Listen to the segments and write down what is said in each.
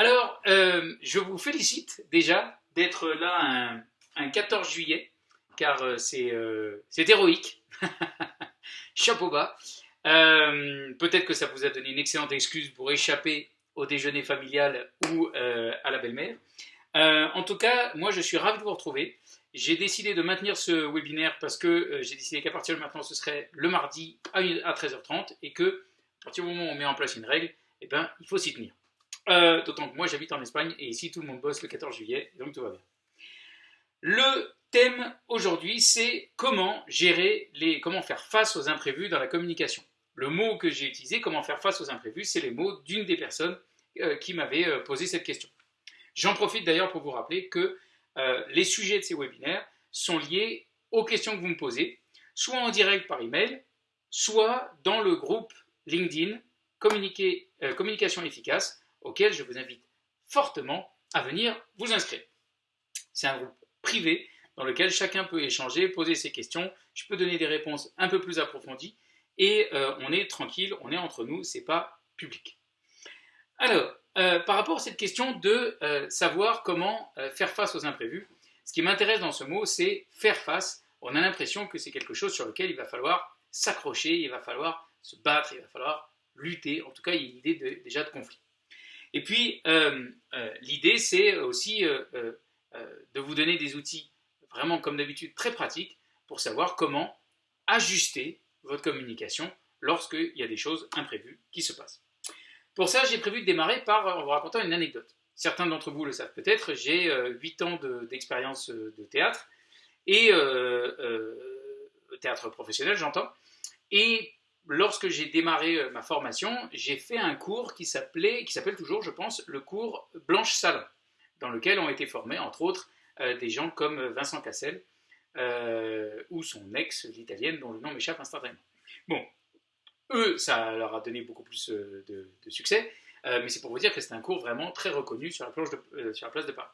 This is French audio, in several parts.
Alors, euh, je vous félicite déjà d'être là un, 14 juillet, car euh, euh, c'est héroïque. Chapeau bas. Peut-être que ça vous a donné une excellente excuse pour échapper au déjeuner familial ou à la belle-mère. en tout cas, moi je suis ravi de vous retrouver. J'ai décidé de maintenir ce webinaire parce que j'ai décidé qu'à partir de maintenant ce serait le mardi à 13h30 et que à partir du moment où on met en place une règle, eh ben, il faut s'y tenir. Euh, d'autant que moi j'habite en Espagne et ici tout le monde bosse le 14 juillet, donc tout va bien. Le thème aujourd'hui c'est comment gérer les, comment faire face aux imprévus dans la communication. Le mot que j'ai utilisé, comment faire face aux imprévus, c'est les mots d'une des personnes euh, qui m'avait euh, posé cette question. J'en profite d'ailleurs pour vous rappeler que les sujets de ces webinaires sont liés aux questions que vous me posez, soit en direct par email, soit dans le groupe LinkedIn Communication efficace, auquel je vous invite fortement à venir vous inscrire. C'est un groupe privé dans lequel chacun peut échanger, poser ses questions, je peux donner des réponses un peu plus approfondies, et euh, on est tranquille, on est entre nous, c'est pas public. Alors, euh, par rapport à cette question de euh, savoir comment faire face aux imprévus, ce qui m'intéresse dans ce mot, c'est faire face. On a l'impression que c'est quelque chose sur lequel il va falloir s'accrocher, il va falloir se battre, il va falloir lutter. En tout cas, il y a une idée déjà de conflit. Et puis, euh, euh, l'idée, c'est aussi euh, de vous donner des outils, vraiment comme d'habitude, très pratiques, pour savoir comment ajuster votre communication lorsqu'il y a des choses imprévues qui se passent. Pour ça, j'ai prévu de démarrer par en vous racontant une anecdote. Certains d'entre vous le savent peut-être, j'ai 8 ans d'expérience de, théâtre, et théâtre professionnel j'entends, et lorsque j'ai démarré euh, ma formation, j'ai fait un cours qui s'appelait, qui s'appelle toujours, je pense, le cours Blanche Salon, dans lequel ont été formés, entre autres, euh, des gens comme Vincent Cassel euh, ou son ex, l'italienne, dont le nom m'échappe instantanément. Bon, eux, ça leur a donné beaucoup plus de, succès, mais c'est pour vous dire que c'est un cours vraiment très reconnu sur la, sur la place de Paris.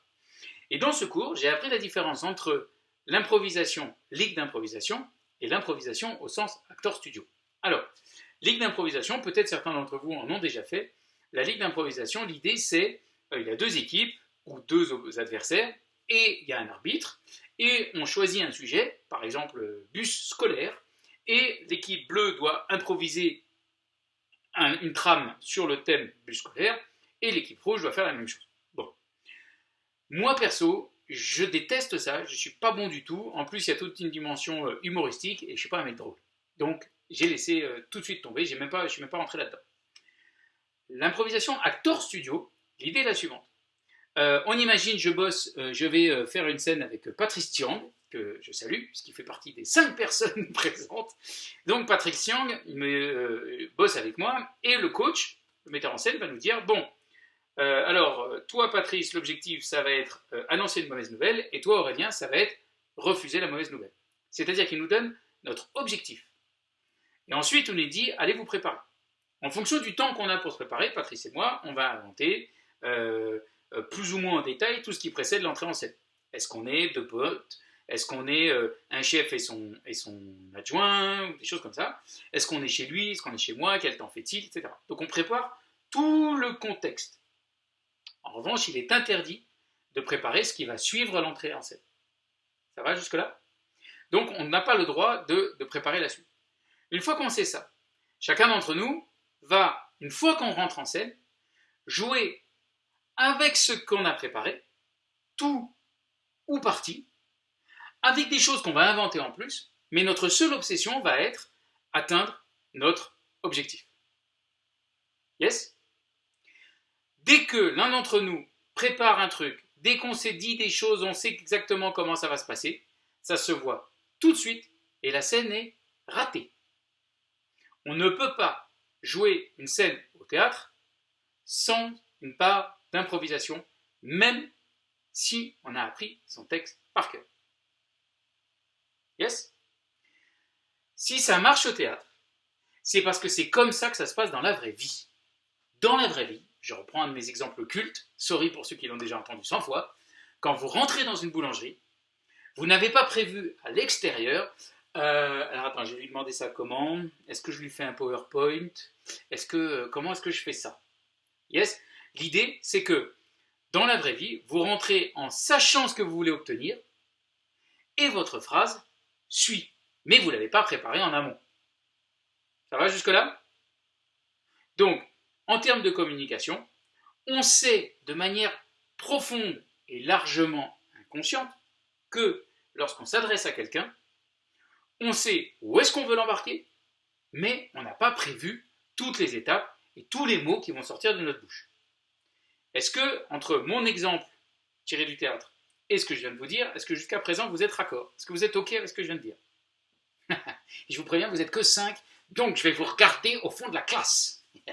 Et dans ce cours, j'ai appris la différence entre l'improvisation, ligue d'improvisation, et l'improvisation au sens acteur studio. Alors, ligue d'improvisation, peut-être certains d'entre vous en ont déjà fait. La ligue d'improvisation, l'idée c'est, euh, il y a deux équipes ou deux adversaires, et il y a un arbitre, et on choisit un sujet, par exemple bus scolaire, et l'équipe bleue doit improviser une trame sur le thème bus scolaire, et l'équipe rouge doit faire la même chose. Moi perso, je déteste ça, je ne suis pas bon du tout, en plus il y a toute une dimension euh, humoristique, et je ne suis pas un mec drôle. J'ai laissé euh, tout de suite tomber, même pas, je suis même pas rentré là-dedans. L'improvisation acteur studio, l'idée est la suivante. Euh, on imagine, je bosse, euh, je vais faire une scène avec Patrice Tiang, que je salue, puisqu'il fait partie des cinq personnes présentes. Donc Patrick Tiang me, bosse avec moi, et le coach, le metteur en scène, va nous dire, bon, alors, toi Patrice, l'objectif, ça va être annoncer une mauvaise nouvelle, et toi Aurélien, ça va être refuser la mauvaise nouvelle. C'est-à-dire qu'il nous donne notre objectif. Et ensuite, on nous dit, allez vous préparer. En fonction du temps qu'on a pour se préparer, Patrice et moi, on va inventer euh, euh, plus ou moins en détail tout ce qui précède l'entrée en scène. Est-ce qu'on est deux potes? Est-ce qu'on est, euh, un chef et son, et son adjoint des choses comme ça? Est-ce qu'on est chez lui? Est-ce qu'on est chez moi? Quel temps fait-il? Etc. Donc on prépare tout le contexte. En revanche, il est interdit de préparer ce qui va suivre l'entrée en scène. Ça va jusque-là? Donc on n'a pas le droit de préparer la suite. Une fois qu'on sait ça, chacun d'entre nous va, une fois qu'on rentre en scène, jouer avec ce qu'on a préparé, tout ou partie, avec des choses qu'on va inventer en plus, mais notre seule obsession va être atteindre notre objectif. Yes? Dès que l'un d'entre nous prépare un truc, dès qu'on s'est dit des choses, on sait exactement comment ça va se passer, ça se voit tout de suite et la scène est ratée. On ne peut pas jouer une scène au théâtre sans une part d'improvisation, même si on a appris son texte par cœur. Yes? Si ça marche au théâtre, c'est parce que c'est comme ça que ça se passe dans la vraie vie. Dans la vraie vie, je reprends un de mes exemples cultes, sorry pour ceux qui l'ont déjà entendu 100 fois, quand vous rentrez dans une boulangerie, vous n'avez pas prévu à l'extérieur euh, alors attends, je vais lui demander ça comment. Est-ce que je lui fais un PowerPoint? Est-ce que euh, comment est-ce que je fais ça? Yes? L'idée, c'est que dans la vraie vie, vous rentrez en sachant ce que vous voulez obtenir et votre phrase suit. Mais vous ne l'avez pas préparée en amont. Ça va jusque-là? Donc, en termes de communication, on sait de manière profonde et largement inconsciente que lorsqu'on s'adresse à quelqu'un, on sait où est-ce qu'on veut l'embarquer, mais on n'a pas prévu toutes les étapes et tous les mots qui vont sortir de notre bouche. Est-ce que, entre mon exemple tiré du théâtre et ce que je viens de vous dire, est-ce que jusqu'à présent vous êtes raccord? Est-ce que vous êtes OK avec ce que je viens de dire? Je vous préviens, vous n'êtes que 5, donc je vais vous regarder au fond de la classe.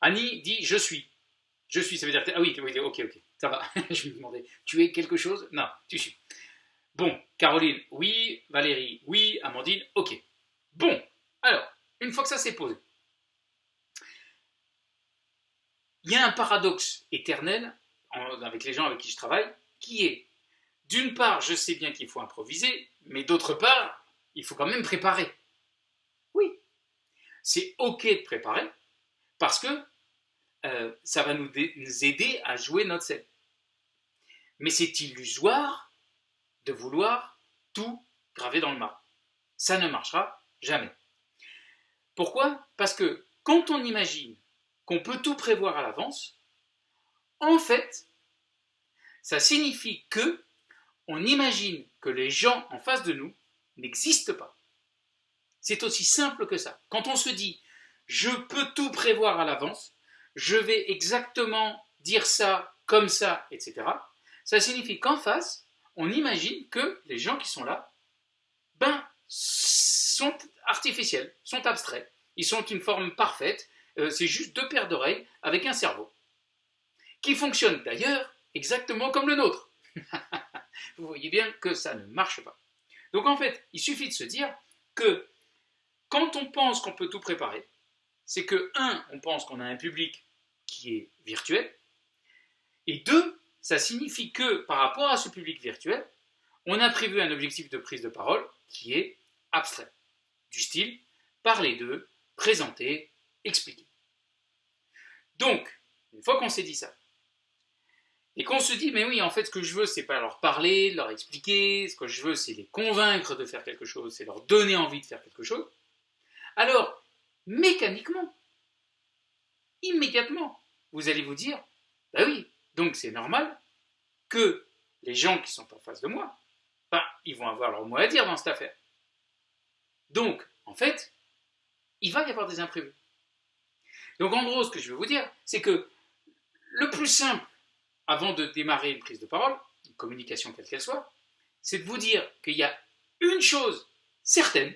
Annie dit je suis. Je suis, ça veut dire. Ah oui, oui ok, ok, ça va. je me demandais, tu es quelque chose? Non, tu suis. Bon, Caroline, oui. Valérie, oui. Amandine, ok. Bon, alors, une fois que ça s'est posé, il y a un paradoxe éternel avec les gens avec qui je travaille, qui est, d'une part, je sais bien qu'il faut improviser, mais d'autre part, il faut quand même préparer. Oui, c'est OK de préparer, parce que euh, ça va nous, nous, aider à jouer notre scène. Mais c'est illusoire de vouloir tout graver dans le marbre. Ça ne marchera jamais. Pourquoi? Parce que quand on imagine qu'on peut tout prévoir à l'avance, en fait, ça signifie que on imagine que les gens en face de nous n'existent pas. C'est aussi simple que ça. Quand on se dit je peux tout prévoir à l'avance, je vais exactement dire ça, comme ça, etc., ça signifie qu'en face, on imagine que les gens qui sont là, ben, sont artificiels, sont abstraits, ils sont une forme parfaite, euh, c'est juste deux paires d'oreilles avec un cerveau, qui fonctionne d'ailleurs exactement comme le nôtre. Vous voyez bien que ça ne marche pas. Donc en fait, il suffit de se dire que quand on pense qu'on peut tout préparer, c'est que, un, on pense qu'on a un public qui est virtuel, et deux, ça signifie que par rapport à ce public virtuel, on a prévu un objectif de prise de parole qui est abstrait, du style parler d'eux, présenter, expliquer. Donc, une fois qu'on s'est dit ça, et qu'on se dit, mais oui, en fait, ce que je veux, c'est pas leur parler, leur expliquer, ce que je veux, c'est les convaincre de faire quelque chose, c'est leur donner envie de faire quelque chose, alors, mécaniquement, immédiatement, vous allez vous dire, bah oui, donc c'est normal que les gens qui sont en face de moi, bah, ils vont avoir leur mot à dire dans cette affaire. Donc, en fait, il va y avoir des imprévus. Donc, en gros, ce que je veux vous dire, c'est que le plus simple, avant de démarrer une prise de parole, une communication quelle qu'elle soit, c'est de vous dire qu'il y a une chose certaine,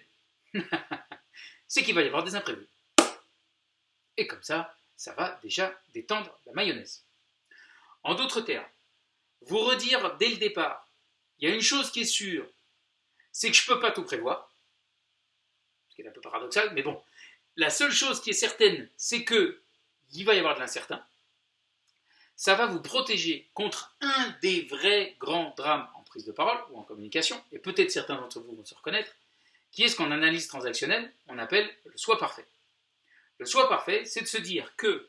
c'est qu'il va y avoir des imprévus. Et comme ça, ça va déjà détendre la mayonnaise. En d'autres termes, vous redire dès le départ, il y a une chose qui est sûre, c'est que je ne peux pas tout prévoir, ce qui est un peu paradoxal, mais bon, la seule chose qui est certaine, c'est qu'il va y avoir de l'incertain. Ça va vous protéger contre un des vrais grands drames en prise de parole ou en communication, et peut-être certains d'entre vous vont se reconnaître, qui est ce qu'en analyse transactionnelle, on appelle le soi parfait. Le soi parfait, c'est de se dire que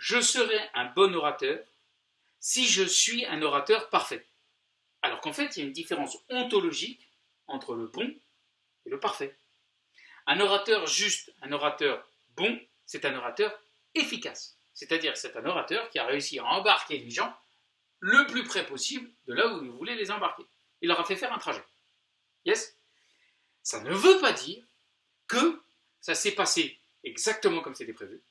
je serai un bon orateur si je suis un orateur parfait. Alors qu'en fait, il y a une différence ontologique entre le bon et le parfait. Un orateur juste, un orateur bon, c'est un orateur efficace. C'est-à-dire c'est un orateur qui a réussi à embarquer les gens le plus près possible de là où vous voulez les embarquer. Il leur a fait faire un trajet. Yes? Ça ne veut pas dire que ça s'est passé exactement comme c'était prévu,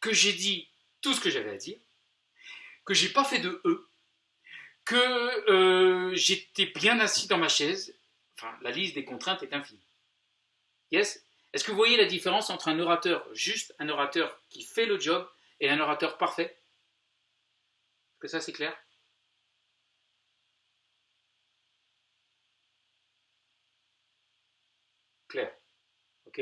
que j'ai dit tout ce que j'avais à dire, que j'ai pas fait de E, que euh, j'étais bien assis dans ma chaise. Enfin, la liste des contraintes est infinie. Yes? Est-ce que vous voyez la différence entre un orateur juste, un orateur qui fait le job, et un orateur parfait? Est-ce que ça c'est clair? Clair. Ok?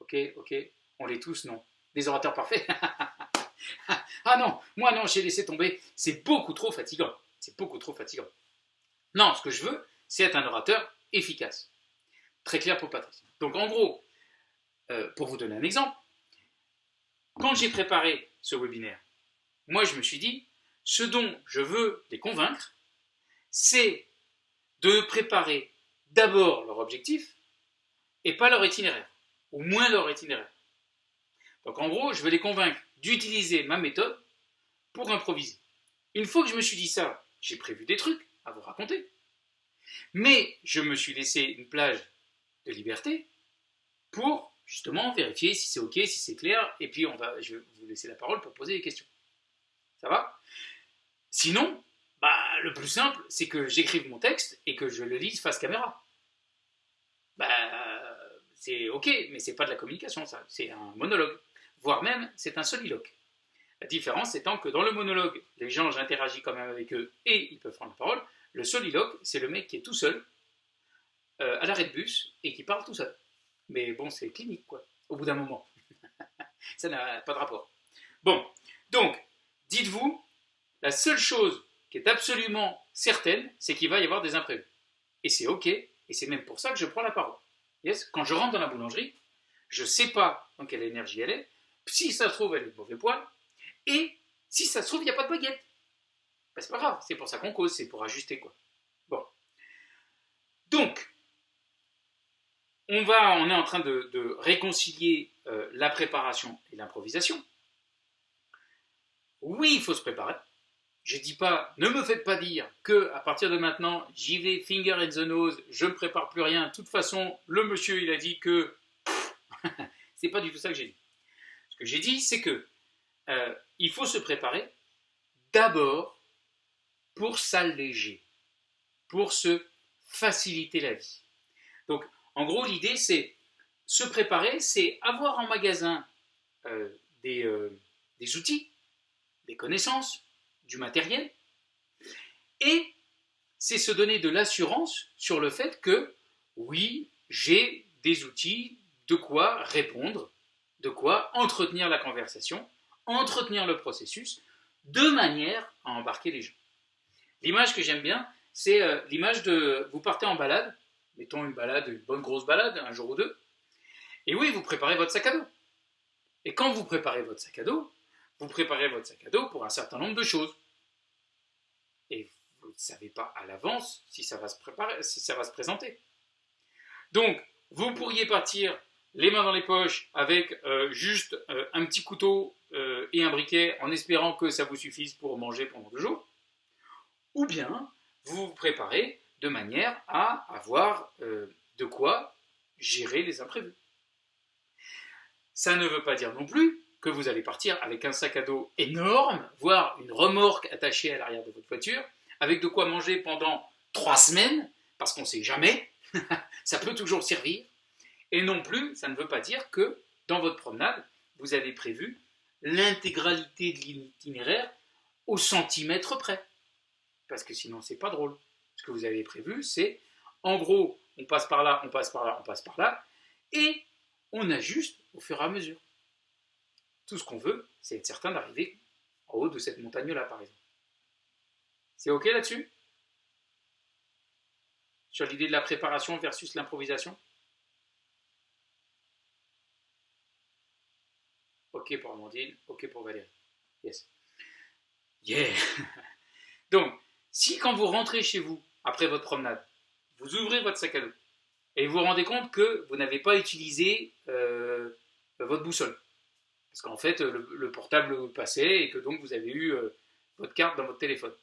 Ok, ok? On l'est tous, non? Des orateurs parfaits? Ah non, moi non, j'ai laissé tomber. C'est beaucoup trop fatigant. C'est beaucoup trop fatigant. Non, ce que je veux, c'est être un orateur efficace. Très clair pour Patrice. Donc en gros, euh, pour vous donner un exemple, quand j'ai préparé ce webinaire, moi je me suis dit, ce dont je veux les convaincre, c'est de préparer d'abord leur objectif et pas leur itinéraire, ou moins leur itinéraire. Donc en gros, je veux les convaincre d'utiliser ma méthode pour improviser. Une fois que je me suis dit ça, j'ai prévu des trucs à vous raconter. Mais je me suis laissé une plage de liberté pour justement vérifier si c'est ok, si c'est clair, et puis on va, je vais vous laisser la parole pour poser des questions. Ça va? Sinon, bah, le plus simple, c'est que j'écrive mon texte et que je le lise face caméra. Bah, c'est ok, mais c'est pas de la communication, ça. C'est un monologue. Voire même, c'est un soliloque. La différence étant que dans le monologue, les gens, j'interagis quand même avec eux et ils peuvent prendre la parole. Le soliloque, c'est le mec qui est tout seul, euh, à l'arrêt de bus, et qui parle tout seul. Mais bon, c'est clinique, quoi, au bout d'un moment. ça n'a pas de rapport. Bon, donc, dites-vous, la seule chose qui est absolument certaine, c'est qu'il va y avoir des imprévus. Et c'est ok, et c'est même pour ça que je prends la parole. Quand je rentre dans la boulangerie, je ne sais pas dans quelle énergie elle est. Si ça se trouve, elle est de mauvais poil. Et si ça se trouve, il n'y a pas de baguette. Ben, c'est pas grave, c'est pour ça qu'on cause, c'est pour ajuster quoi. Bon. Donc, on, va, on est en train de, réconcilier euh, la préparation et l'improvisation. Oui, il faut se préparer. Je dis pas, ne me faites pas dire que à partir de maintenant, j'y vais finger in the nose, je ne prépare plus rien. De toute façon, le monsieur, il a dit que c'est pas du tout ça que j'ai dit. Ce que j'ai dit, c'est que euh, il faut se préparer d'abord pour s'alléger, pour se faciliter la vie. Donc, en gros, l'idée, c'est se préparer, c'est avoir en magasin euh, euh, des outils, des connaissances, du matériel, et c'est se donner de l'assurance sur le fait que, oui, j'ai des outils, de quoi répondre, de quoi entretenir la conversation, entretenir le processus, de manière à embarquer les gens. L'image que j'aime bien, c'est euh, l'image de vous partez en balade, mettons une balade, une bonne grosse balade, un jour ou deux, et oui, vous préparez votre sac à dos. Et quand vous préparez votre sac à dos, vous préparez votre sac à dos pour un certain nombre de choses. Et vous ne savez pas à l'avance si ça va se préparer, si ça va se présenter. Donc, vous pourriez partir les mains dans les poches avec euh, juste euh, un petit couteau euh, et un briquet en espérant que ça vous suffise pour manger pendant deux jours. Ou bien, vous vous préparez de manière à avoir de quoi gérer les imprévus. Ça ne veut pas dire non plus que vous allez partir avec un sac à dos énorme, voire une remorque attachée à l'arrière de votre voiture, avec de quoi manger pendant trois semaines, parce qu'on ne sait jamais, ça peut toujours servir. Et non plus, ça ne veut pas dire que dans votre promenade, vous avez prévu l'intégralité de l'itinéraire au centimètre près. Parce que sinon, c'est pas drôle. Ce que vous avez prévu, c'est en gros, on passe par là, on passe par là, on passe par là, et on ajuste au fur et à mesure. Tout ce qu'on veut, c'est être certain d'arriver en haut de cette montagne-là, par exemple. C'est OK là-dessus? Sur l'idée de la préparation versus l'improvisation? OK pour Amandine, OK pour Valérie. Yes. Yeah Donc, si quand vous rentrez chez vous, après votre promenade, vous ouvrez votre sac à dos et vous vous rendez compte que vous n'avez pas utilisé euh, votre boussole, parce qu'en fait, le, portable passait et que donc vous avez eu euh, votre carte dans votre téléphone.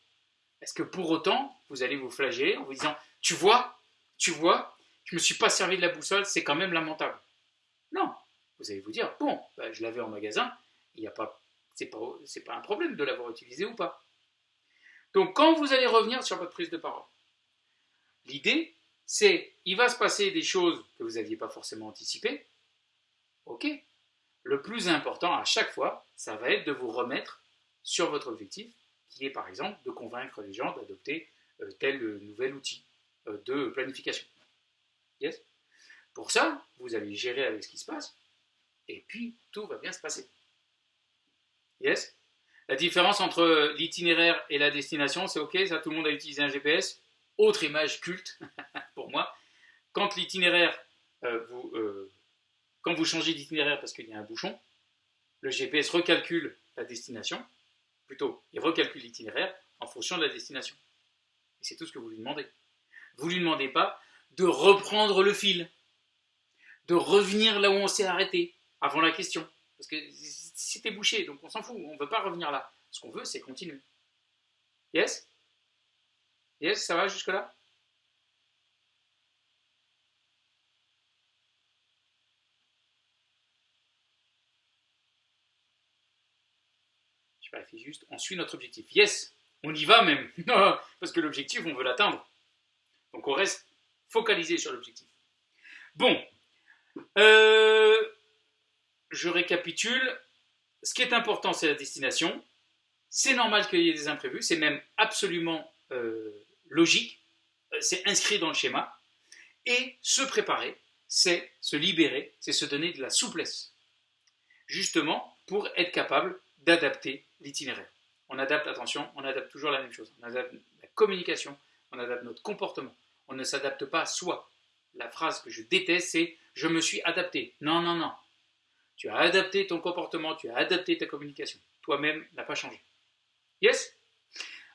Est-ce que pour autant, vous allez vous flageller en vous disant Tu vois, tu vois, je ne me suis pas servi de la boussole, c'est quand même lamentable Non. Vous allez vous dire Bon, bah, je l'avais en magasin, il n'y a pas. C'est pas, pas un problème de l'avoir utilisé ou pas. Donc, quand vous allez revenir sur votre prise de parole, l'idée, c'est il va se passer des choses que vous n'aviez pas forcément anticipées. Ok, le plus important à chaque fois, ça va être de vous remettre sur votre objectif, qui est par exemple de convaincre les gens d'adopter euh, tel nouvel outil euh, de planification. Yes Pour ça, vous allez gérer avec ce qui se passe, et puis tout va bien se passer. Yes? La différence entre l'itinéraire et la destination, c'est ok, ça tout le monde a utilisé un GPS. Autre image culte pour moi, quand l'itinéraire euh, vous quand vous changez d'itinéraire parce qu'il y a un bouchon, le GPS recalcule la destination, plutôt, il recalcule l'itinéraire en fonction de la destination. Et c'est tout ce que vous lui demandez. Vous ne lui demandez pas de reprendre le fil, de revenir là où on s'est arrêté, avant la question. Parce que c'était bouché, donc on s'en fout, on ne veut pas revenir là. Ce qu'on veut, c'est continuer. Yes? Yes, ça va jusque-là? Je vérifie juste, on suit notre objectif. Yes On y va même Parce que l'objectif, on veut l'atteindre. Donc on reste focalisé sur l'objectif. Bon, euh, je récapitule. Ce qui est important, c'est la destination. C'est normal qu'il y ait des imprévus, c'est même absolument euh, logique, euh, c'est inscrit dans le schéma. Et se préparer, c'est se libérer, c'est se donner de la souplesse. Justement, pour être capable d'adapter l'itinéraire. On adapte, attention, on adapte toujours la même chose. On adapte la communication, on adapte notre comportement. On ne s'adapte pas à soi. La phrase que je déteste, c'est je me suis adapté. Non, non, non. Tu as adapté ton comportement, tu as adapté ta communication. Toi-même n'a pas changé. Yes?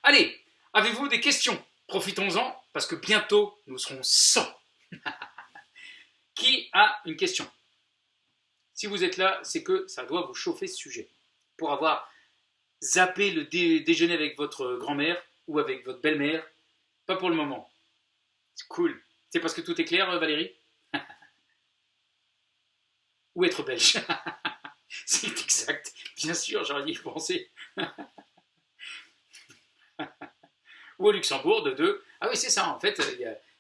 Allez, avez-vous des questions? Profitons-en, parce que bientôt, nous serons 100. Qui a une question? Si vous êtes là, c'est que ça doit vous chauffer ce sujet. Pour avoir zappé le déjeuner avec votre grand-mère ou avec votre belle-mère, pas pour le moment. C'est cool. C'est parce que tout est clair, Valérie? Ou être belge. c'est exact. Bien sûr, j'aurais dû y penser. ou au Luxembourg, de deux. Ah oui, c'est ça, en fait.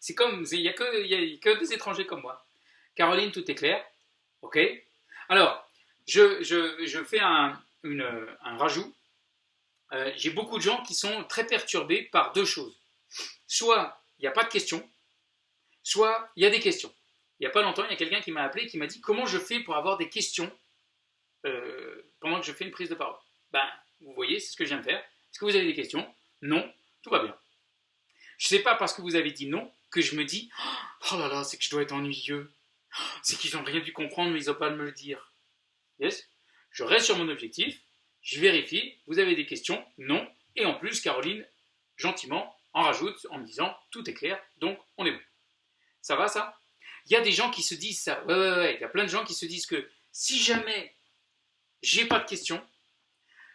C'est comme, il n'y a, que des étrangers comme moi. Caroline, tout est clair. OK Alors, je, fais un, rajout. Euh, j'ai beaucoup de gens qui sont très perturbés par deux choses. Soit il n'y a pas de questions, soit il y a des questions il n'y a pas longtemps, il y a quelqu'un qui m'a appelé qui m'a dit comment je fais pour avoir des questions euh, pendant que je fais une prise de parole? Ben, vous voyez, c'est ce que je viens de faire. Est-ce que vous avez des questions? Non, tout va bien. Je ne sais pas parce que vous avez dit non que je me dis oh là là, c'est que je dois être ennuyeux. C'est qu'ils n'ont rien dû comprendre, mais ils n'ont pas à me le dire. Yes? Je reste sur mon objectif, je vérifie, vous avez des questions? Non. Et en plus, Caroline, gentiment, en rajoute en me disant tout est clair, donc on est bon. Ça va ça? Il y a des gens qui se disent ça. Ouais, ouais, ouais. Il y a plein de gens qui se disent que si jamais j'ai pas de questions,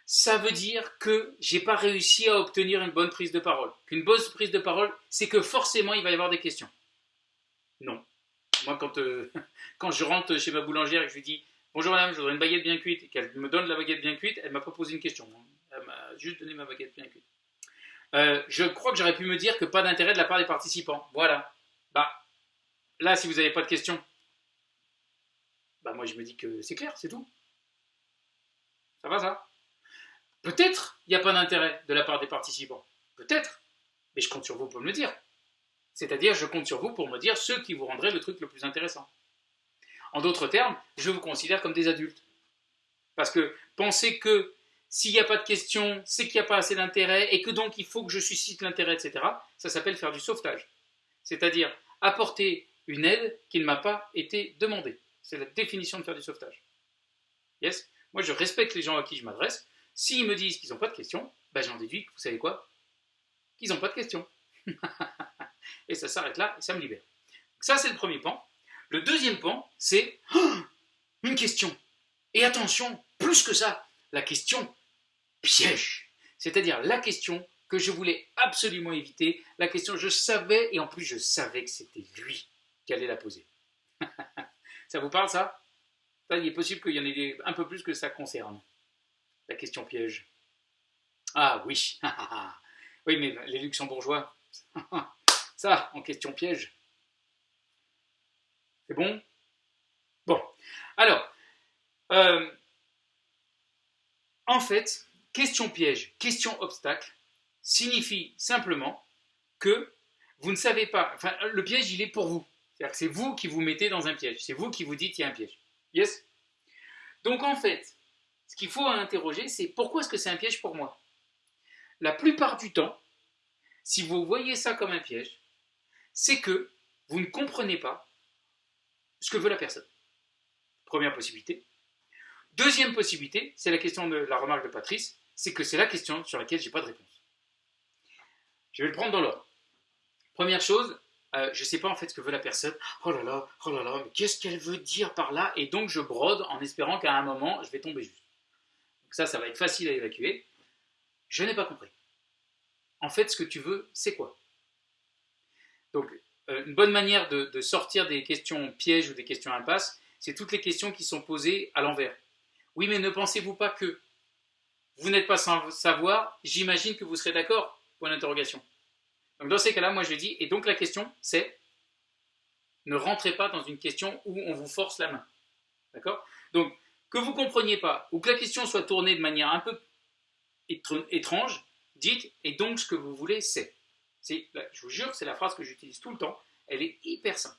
ça veut dire que j'ai pas réussi à obtenir une bonne prise de parole. Qu'une bonne prise de parole, c'est que forcément il va y avoir des questions. Non. Moi, quand, euh, quand je rentre chez ma boulangère et que je lui dis Bonjour madame, je voudrais une baguette bien cuite, et qu'elle me donne la baguette bien cuite, elle m'a pas posé une question. Elle m'a juste donné ma baguette bien cuite. Euh, je crois que j'aurais pu me dire que pas d'intérêt de la part des participants. Voilà. Bah, Là, si vous n'avez pas de questions, bah moi je me dis que c'est clair, c'est tout. Ça va ça Peut-être il n'y a pas d'intérêt de la part des participants. Peut-être. Mais je compte sur vous pour me le dire. C'est-à-dire, je compte sur vous pour me dire ce qui vous rendrait le truc le plus intéressant. En d'autres termes, je vous considère comme des adultes. Parce que penser que s'il n'y a pas de questions, c'est qu'il n'y a pas assez d'intérêt et que donc il faut que je suscite l'intérêt, etc., ça s'appelle faire du sauvetage. C'est-à-dire apporter une aide qui ne m'a pas été demandée. C'est la définition de faire du sauvetage. Yes? Moi, je respecte les gens à qui je m'adresse. S'ils me disent qu'ils n'ont pas de questions, ben, j'en déduis vous savez quoi? Qu'ils n'ont pas de questions. et ça s'arrête là, et ça me libère. ça, c'est le premier pan. Le deuxième pan, c'est une question. Et attention, plus que ça, la question piège. C'est-à-dire la question que je voulais absolument éviter, la question je savais, et en plus je savais que c'était lui qui allait la poser. ça vous parle ça? Il est possible qu'il y en ait un peu plus que ça concerne. La question piège. Ah oui, oui, mais les luxembourgeois, ça, en question piège. C'est bon? Bon, alors, euh, en fait, question piège, question obstacle, signifie simplement que vous ne savez pas, enfin, le piège, il est pour vous. C'est-à-dire que c'est vous qui vous mettez dans un piège. C'est vous qui vous dites qu'il y a un piège. Yes? Donc en fait, ce qu'il faut interroger, c'est pourquoi est-ce que c'est un piège pour moi? La plupart du temps, si vous voyez ça comme un piège, c'est que vous ne comprenez pas ce que veut la personne. Première possibilité. Deuxième possibilité, c'est la question de la remarque de Patrice, c'est que c'est la question sur laquelle j'ai pas de réponse. Je vais le prendre dans l'ordre. Première chose, euh, je ne sais pas en fait ce que veut la personne. Oh là là, oh là là, mais qu'est-ce qu'elle veut dire par là? Et donc je brode en espérant qu'à un moment, je vais tomber juste. Donc ça, ça va être facile à évacuer. Je n'ai pas compris. En fait, ce que tu veux, c'est quoi? Donc, euh, une bonne manière de, sortir des questions pièges ou des questions impasses, c'est toutes les questions qui sont posées à l'envers. Oui, mais ne pensez-vous pas que vous n'êtes pas sans savoir, j'imagine que vous serez d'accord? Point d'interrogation. Donc dans ces cas-là, moi je dis, et donc la question c'est, ne rentrez pas dans une question où on vous force la main. D'accord? Donc, que vous ne compreniez pas, ou que la question soit tournée de manière un peu étrange, dites, et donc ce que vous voulez c'est. Je vous jure, c'est la phrase que j'utilise tout le temps, elle est hyper simple.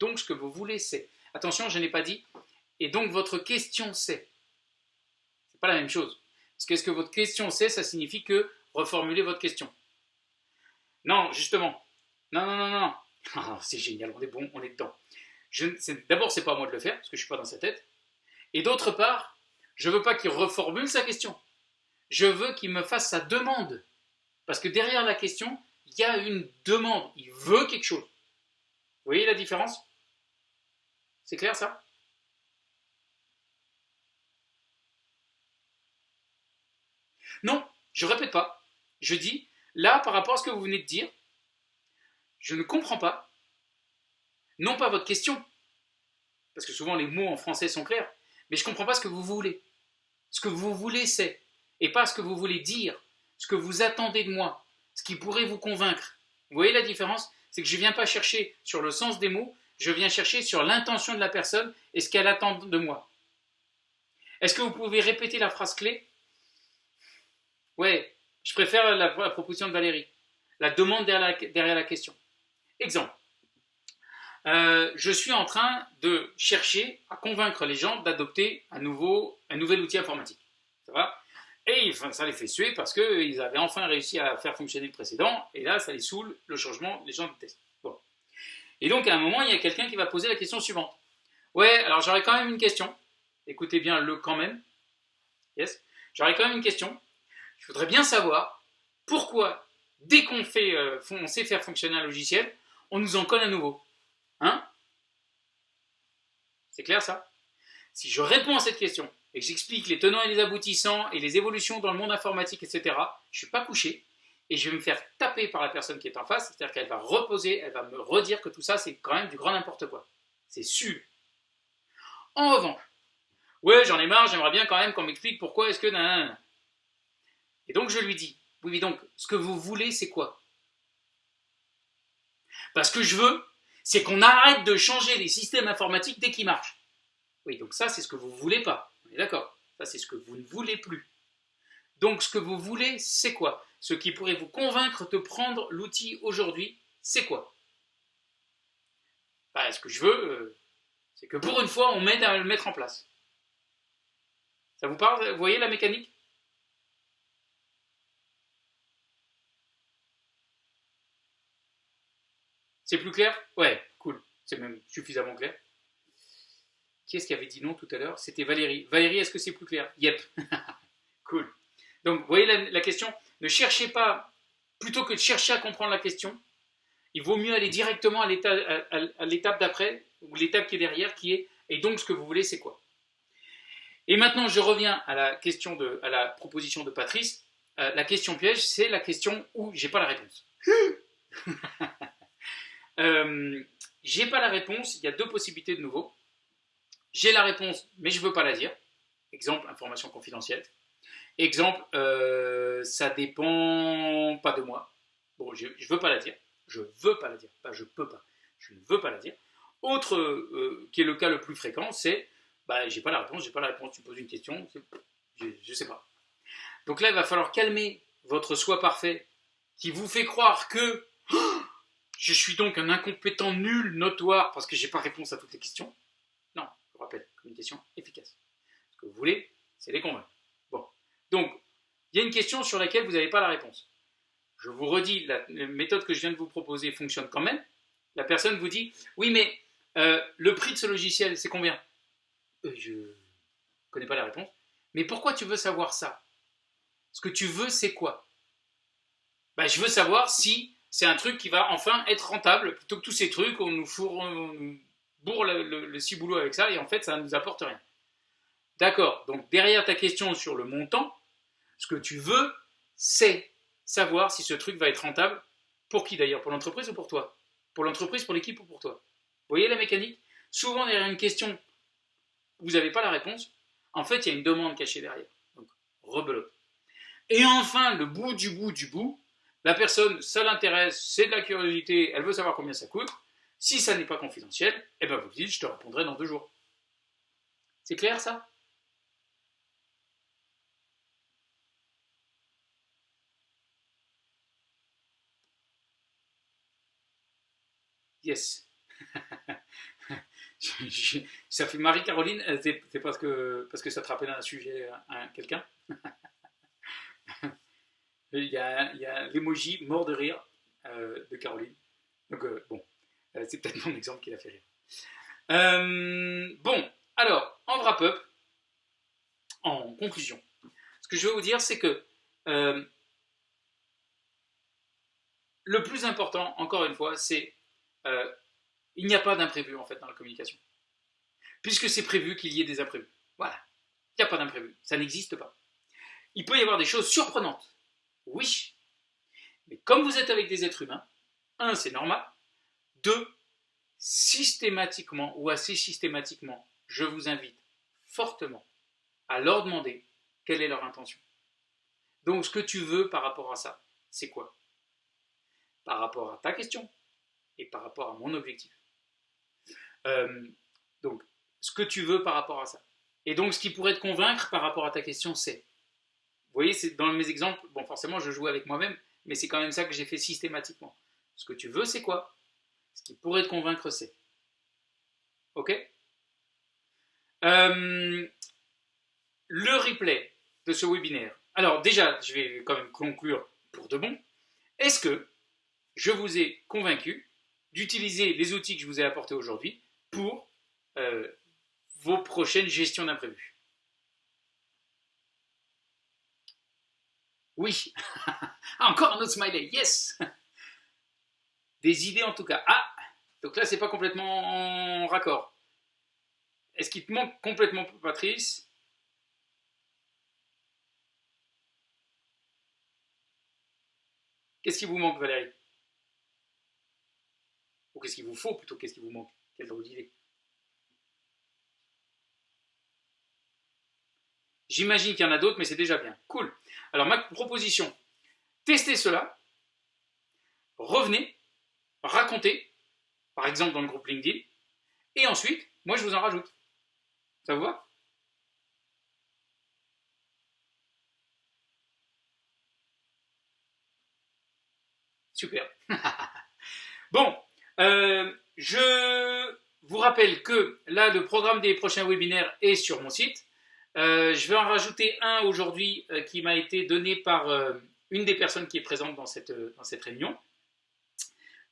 Donc ce que vous voulez c'est. Attention, je n'ai pas dit, et donc votre question c'est. C'est pas la même chose. Parce que ce que votre question c'est, ça signifie que reformulez votre question. Non, justement. Non, non, non, non. Ah, c'est génial, on est bon, on est dedans. D'abord, c'est pas à moi de le faire, parce que je suis pas dans sa tête. Et d'autre part, je veux pas qu'il reformule sa question. Je veux qu'il me fasse sa demande. Parce que derrière la question, il y a une demande. Il veut quelque chose. Vous voyez la différence? C'est clair ça? Non, je répète pas. Je dis, Là, par rapport à ce que vous venez de dire, je ne comprends pas, non pas votre question, parce que souvent les mots en français sont clairs, mais je ne comprends pas ce que vous voulez. Ce que vous voulez, c'est, et pas ce que vous voulez dire, ce que vous attendez de moi, ce qui pourrait vous convaincre. Vous voyez la différence? C'est que je ne viens pas chercher sur le sens des mots, je viens chercher sur l'intention de la personne et ce qu'elle attend de moi. Est-ce que vous pouvez répéter la phrase clé? Ouais, je préfère la, proposition de Valérie. La demande derrière la, question. Exemple. Euh, je suis en train de chercher à convaincre les gens d'adopter un, nouvel outil informatique. Ça va? Et ça les fait suer parce qu'ils avaient enfin réussi à faire fonctionner le précédent, et là, ça les saoule, le changement, les gens détestent. Bon. Et donc, à un moment, il y a quelqu'un qui va poser la question suivante. Ouais, alors j'aurais quand même une question. Écoutez bien le quand même. Yes? J'aurais quand même une question. Je voudrais bien savoir pourquoi, dès qu'on euh, sait faire fonctionner un logiciel, on nous en colle un nouveau. Hein? C'est clair ça? Si je réponds à cette question et que j'explique les tenants et les aboutissants et les évolutions dans le monde informatique, etc., je ne suis pas couché et je vais me faire taper par la personne qui est en face, c'est-à-dire qu'elle va reposer, elle va me redire que tout ça, c'est quand même du grand n'importe quoi. C'est sûr. En revanche, ouais, j'en ai marre, j'aimerais bien quand même qu'on m'explique pourquoi est-ce que... Et donc je lui dis, oui mais donc, ce que vous voulez, c'est quoi? Parce que je veux, c'est qu'on arrête de changer les systèmes informatiques dès qu'ils marchent. Oui, donc ça, c'est ce que vous ne voulez pas. On est d'accord Ça, c'est ce que vous ne voulez plus. Donc, ce que vous voulez, c'est quoi? Ce qui pourrait vous convaincre de prendre l'outil aujourd'hui, c'est quoi? Bah, Ce que je veux, euh, c'est que pour une fois, on m'aide à le mettre en place. Ça vous parle? Vous voyez la mécanique? C'est plus clair? Ouais, cool. C'est même suffisamment clair. Qui est-ce qui avait dit non tout à l'heure? C'était Valérie. Valérie, est-ce que c'est plus clair? Yep. cool. Donc, voyez la, question? Ne cherchez pas, plutôt que de chercher à comprendre la question, il vaut mieux aller directement à l'étape d'après, ou l'étape qui est derrière, qui est Et donc, ce que vous voulez, c'est quoi? Et maintenant, je reviens à la question de, la proposition de Patrice. Euh, la question piège, c'est la question où j'ai pas la réponse. Euh, j'ai pas la réponse, il y a deux possibilités de nouveau. J'ai la réponse, mais je veux pas la dire. Exemple, information confidentielle. Exemple, euh, ça dépend pas de moi. Bon, je, je veux pas la dire. Je veux pas la dire. Pas je peux pas. Je ne veux pas la dire. Autre, euh, qui est le cas le plus fréquent, c'est bah, j'ai pas la réponse, j'ai pas la réponse, tu poses une question, je, ne sais pas. Donc là, il va falloir calmer votre soi parfait qui vous fait croire que je suis donc un incompétent nul notoire parce que j'ai pas réponse à toutes les questions. Non, je vous rappelle, communication efficace. Ce que vous voulez, c'est les convaincre. Bon. Donc, il y a une question sur laquelle vous n'avez pas la réponse. Je vous redis, la, méthode que je viens de vous proposer fonctionne quand même. La personne vous dit, oui, mais euh, le prix de ce logiciel, c'est combien? Euh, je... connais pas la réponse. Mais pourquoi tu veux savoir ça? Ce que tu veux, c'est quoi? Bah, Je veux savoir si c'est un truc qui va enfin être rentable, plutôt que tous ces trucs, on nous, fourre, bourre le, ciboulot avec ça, et en fait, ça ne nous apporte rien. D'accord, donc derrière ta question sur le montant, ce que tu veux, c'est savoir si ce truc va être rentable. Pour qui d'ailleurs Pour l'entreprise ou pour toi? Pour l'entreprise, pour l'équipe ou pour toi? Vous voyez la mécanique? Souvent derrière une question, vous n'avez pas la réponse. En fait, il y a une demande cachée derrière. Donc, rebelote. Et enfin, le bout du bout du bout, la personne, ça l'intéresse, c'est de la curiosité, elle veut savoir combien ça coûte. Si ça n'est pas confidentiel, eh ben vous dites, je te répondrai dans deux jours. C'est clair ça? Yes. ça fait Marie-Caroline, c'est parce que, parce que ça te rappelle un sujet à quelqu'un? Il y a, l'emoji mort de rire euh, de Caroline. Donc, euh, bon, euh, c'est peut-être mon exemple qui l'a fait rire. bon, alors, en wrap-up, en conclusion, ce que je veux vous dire, c'est que le plus important, encore une fois, c'est il n'y a pas d'imprévu en fait dans la communication. Puisque c'est prévu qu'il y ait des imprévus. Voilà. Il n'y a pas d'imprévu. Ça n'existe pas. Il peut y avoir des choses surprenantes. Oui. Mais comme vous êtes avec des êtres humains, un, c'est normal. Deux, systématiquement ou assez systématiquement, je vous invite fortement à leur demander quelle est leur intention. Donc ce que tu veux par rapport à ça, c'est quoi? Par rapport à ta question et par rapport à mon objectif. Euh, donc, ce que tu veux par rapport à ça. Et donc, ce qui pourrait te convaincre par rapport à ta question, c'est, vous voyez, c'est dans mes exemples, bon, forcément, je joue avec moi-même, mais c'est quand même ça que j'ai fait systématiquement. Ce que tu veux, c'est quoi? Ce qui pourrait te convaincre, c'est. Ok? Euh, Le replay de ce webinaire. Alors, déjà, je vais quand même conclure pour de bon. Est-ce que je vous ai convaincu d'utiliser les outils que je vous ai apportés aujourd'hui pour euh, vos prochaines gestions d'imprévus? Oui, encore un autre smiley, yes Des idées en tout cas. Ah, donc là c'est pas complètement en raccord. Est-ce qu'il te manque complètement Patrice? Qu'est-ce qui vous manque Valérie? Ou qu'est-ce qu'il vous faut plutôt? Qu'est-ce qui vous manque? Quelle drôle d'idée. J'imagine qu'il y en a d'autres, mais c'est déjà bien. Cool. Alors, ma proposition, testez cela, revenez, racontez, par exemple dans le groupe LinkedIn, et ensuite, moi je vous en rajoute. Ça vous va? Super. bon, euh, je vous rappelle que là, le programme des prochains webinaires est sur mon site. Euh, je vais en rajouter un aujourd'hui euh, qui m'a été donné par une des personnes qui est présente dans cette, dans cette réunion.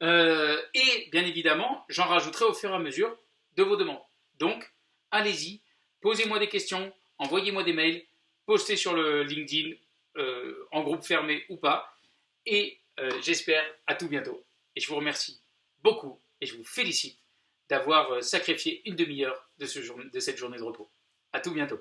et bien évidemment, j'en rajouterai au fur et à mesure de vos demandes. Donc, allez-y, posez-moi des questions, envoyez-moi des mails, postez sur le LinkedIn, en groupe fermé ou pas. Et j'espère à tout bientôt. Et je vous remercie beaucoup et je vous félicite d'avoir euh, sacrifié une demi-heure de, de cette journée de repos. À tout bientôt.